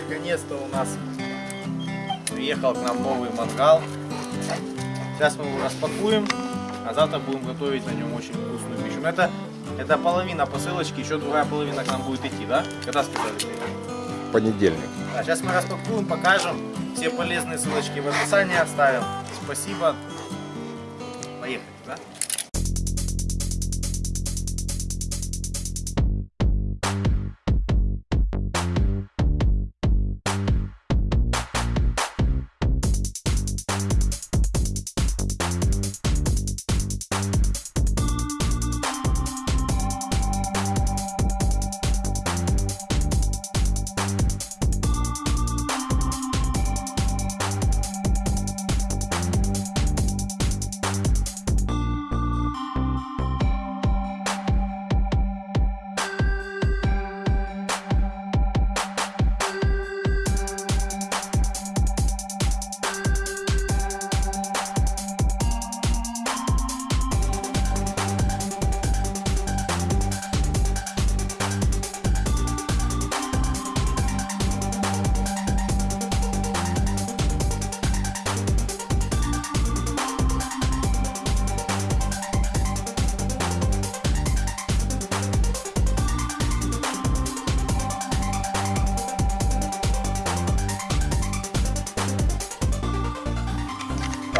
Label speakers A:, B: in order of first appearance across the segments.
A: наконец-то у нас приехал к нам новый мангал. Сейчас мы его распакуем, а завтра будем готовить на нем очень вкусную пищу. Но это, это половина посылочки, еще другая половина к нам будет идти, да? Когда сказали?
B: Понедельник.
A: Да, сейчас мы распакуем, покажем. Все полезные ссылочки в описании оставим. Спасибо. Поехали, да?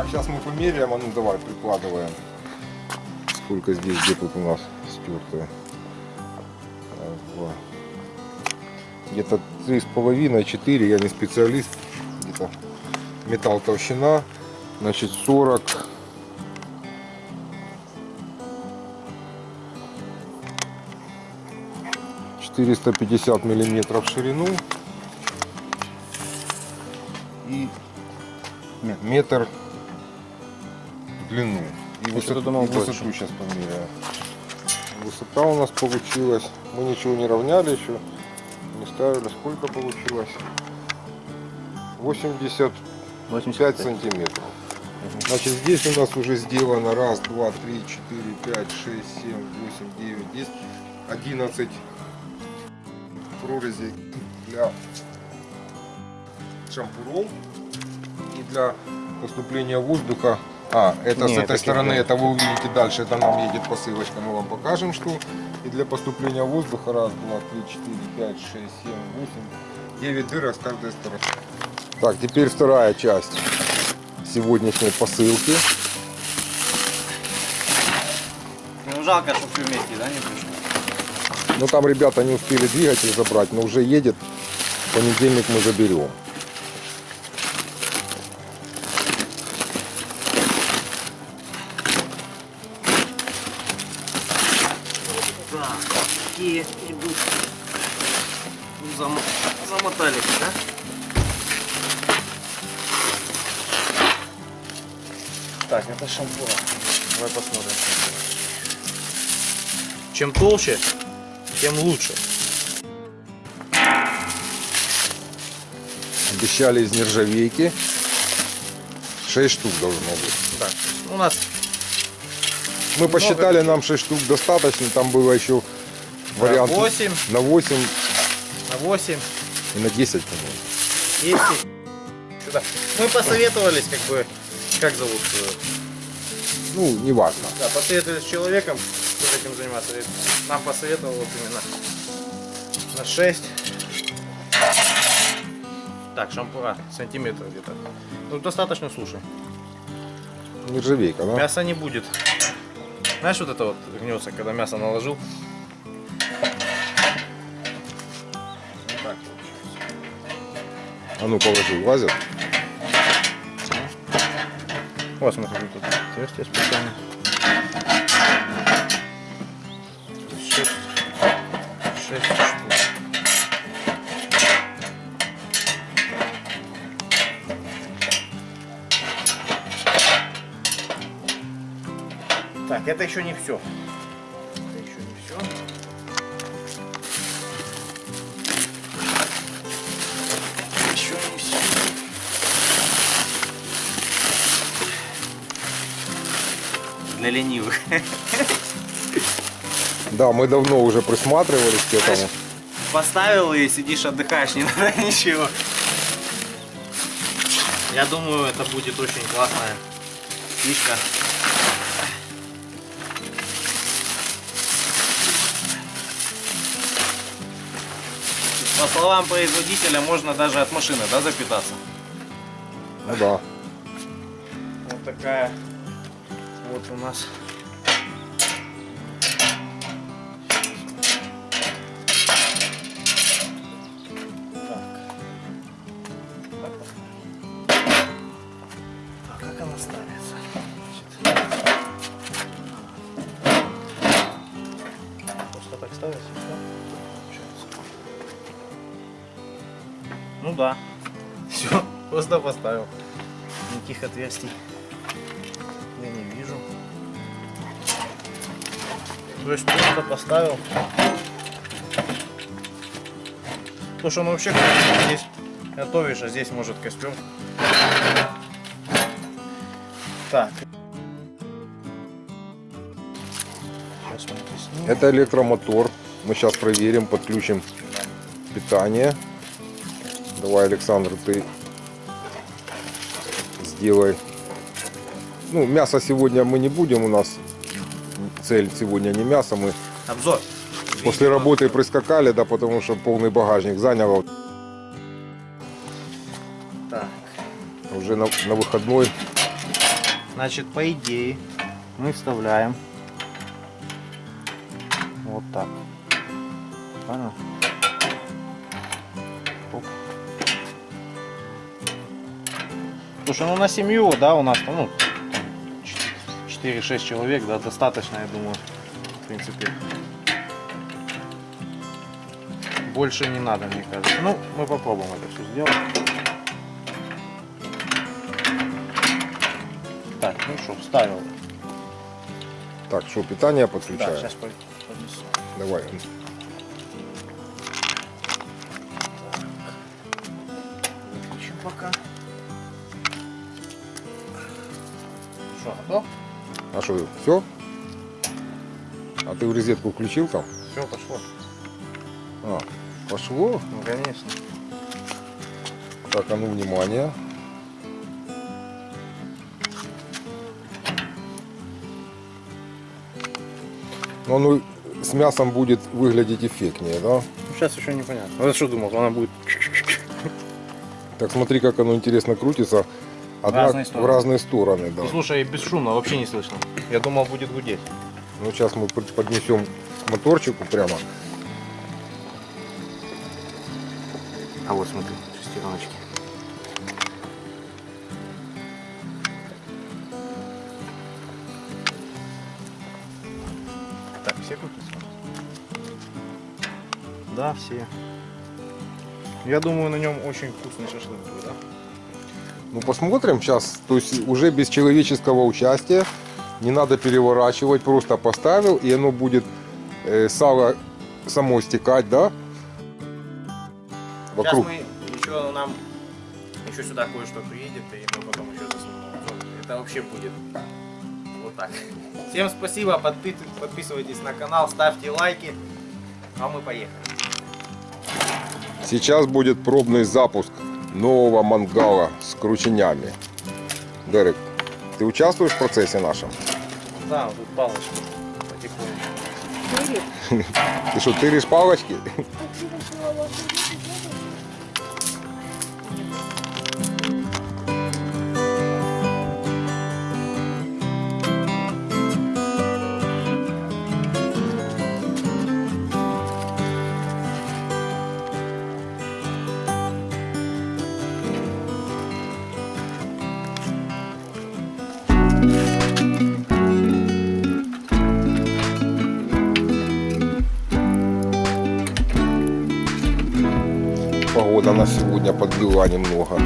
B: Сейчас мы померяем, а ну давай прикладываем. Сколько здесь, где тут у нас два. Где-то три с половиной, четыре, я не специалист. Где-то металл толщина, значит 40. Четыреста пятьдесят миллиметров в ширину и метр длину. И высоту,
A: думал
B: и высоту
A: больше.
B: сейчас померяю. Высота у нас получилась. Мы ничего не равняли еще. Не ставили. Сколько получилось? 85
A: 85
B: сантиметров. Значит, здесь у нас уже сделано раз, два, три, четыре, пять, шесть, семь, восемь, девять, десять, одиннадцать прорезей для шампуров и для поступления воздуха. А, это
A: Не,
B: с этой стороны,
A: нет.
B: это вы увидите дальше, это нам едет посылочка, мы вам покажем, что. И для поступления воздуха раз, два, три, четыре, пять, шесть, семь, восемь, девять дырок с каждой стороны. Так, теперь вторая часть сегодняшней посылки.
A: Ну жалко, что все вместе, да, не пришло?
B: Ну там ребята не успели двигатель забрать, но уже едет. В понедельник мы заберем.
A: Так, это шампура. Давай посмотрим. Чем толще, тем лучше.
B: Обещали из нержавейки. 6 штук должно быть.
A: Так, у нас
B: Мы посчитали, нам 6 штук достаточно. Там было еще вариант
A: 8
B: на 8
A: на 8,
B: и на 10, по-моему.
A: 10. Сюда. Мы посоветовались, как бы, как зовут? э,
B: Ну, неважно.
A: Да, посоветовались с человеком, кто этим заниматься. И Нам посоветовал вот именно на 6. Так, шампура, сантиметр где-то. Ну, достаточно, слушай.
B: Нержавейка, да?
A: Мяса не будет. Знаешь, вот это вот гнется, когда мясо наложил? Вот так.
B: А ну положи, влазит.
A: Вот, смотри, тут отверстие специально. Шесть. Шесть штук. Так, это еще не все. Для ленивых.
B: Да, мы давно уже присматривались к этому.
A: Поставил и сидишь, отдыхаешь, не надо ничего. Я думаю, это будет очень классная фишка. По словам производителя, можно даже от машины, да, запитаться?
B: Ну да.
A: Вот такая вот у нас. Ну да. Все, просто поставил. Никаких отверстий То есть просто поставил. То, что он вообще здесь готовишь, а здесь может костер. Так.
B: Это электромотор. Мы сейчас проверим, подключим питание. Давай, Александр, ты сделай. Ну, мясо сегодня мы не будем, у нас цель сегодня не мясо, мы
A: Обзор.
B: после работы прискакали, да, потому что полный багажник занял.
A: Так.
B: Уже на, на выходной
A: Значит, по идее, мы вставляем вот так. Понял? Оп. Слушай, ну на семью, да, у нас, ну, 4-6 человек, да, достаточно, я думаю, в принципе. Больше не надо, мне кажется. Ну, мы попробуем это все сделать. Так, ну что, вставил.
B: Так, что, питание
A: Так,
B: подключаем?
A: сейчас поднесу.
B: Давай.
A: Выключим пока. Что, готов?
B: А что, все? А ты в розетку включил там?
A: Все, пошло.
B: А, пошло?
A: Ну, конечно.
B: Так, а ну, внимание. Ну, оно с мясом будет выглядеть эффектнее, да?
A: Ну, сейчас еще непонятно. Ну, я что думал, она будет...
B: Так смотри, как оно интересно крутится. Одна-
A: разные стороны.
B: в разные стороны, да.
A: Слушай, бесшумно, вообще не слышно. Я думал, будет гудеть.
B: Ну, сейчас мы под- поднесем к моторчику прямо.
A: А вот смотри, шестереночки. Так, все крутятся? Да, все. Я думаю, на нем очень вкусный шашлык будет, да?
B: Ну, посмотрим сейчас. То есть уже без человеческого участия. Не надо переворачивать, просто поставил, и оно будет э, сало само стекать, да? Вокруг.
A: Сейчас мы еще нам еще сюда кое-что приедет, и мы потом еще засунем. Это вообще будет вот так. Всем спасибо, подпи- подписывайтесь на канал, ставьте лайки, а мы поехали.
B: Сейчас будет пробный запуск нового мангала с крученями. Дерек, ты участвуешь в процессе нашем?
A: Да, тут палочки потихоньку.
B: Ты что, тыришь палочки? Погода на сегодня подвела немного.